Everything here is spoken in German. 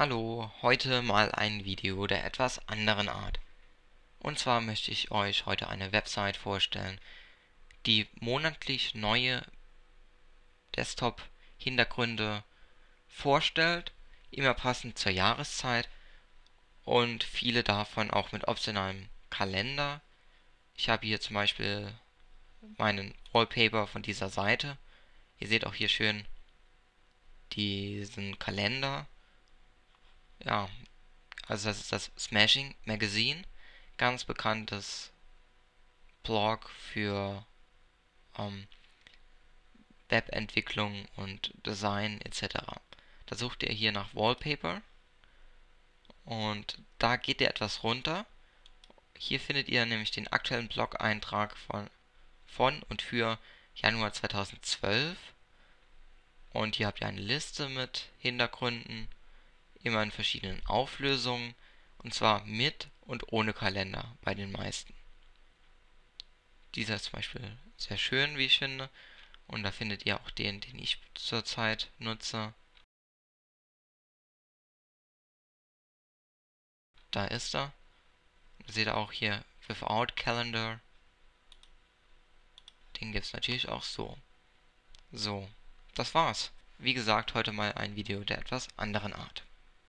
Hallo, heute mal ein Video der etwas anderen Art. Und zwar möchte ich euch heute eine Website vorstellen, die monatlich neue Desktop-Hintergründe vorstellt, immer passend zur Jahreszeit und viele davon auch mit optionalem Kalender. Ich habe hier zum Beispiel meinen Wallpaper von dieser Seite. Ihr seht auch hier schön diesen Kalender ja, also das ist das Smashing Magazine, ganz bekanntes Blog für ähm, Webentwicklung und Design etc. Da sucht ihr hier nach Wallpaper und da geht ihr etwas runter. Hier findet ihr nämlich den aktuellen Blog-Eintrag von, von und für Januar 2012 und hier habt ihr eine Liste mit Hintergründen immer in verschiedenen Auflösungen und zwar mit und ohne Kalender bei den meisten. Dieser ist zum Beispiel sehr schön, wie ich finde. Und da findet ihr auch den, den ich zurzeit nutze. Da ist er. Seht ihr auch hier Without Calendar. Den gibt es natürlich auch so. So, das war's. Wie gesagt, heute mal ein Video der etwas anderen Art.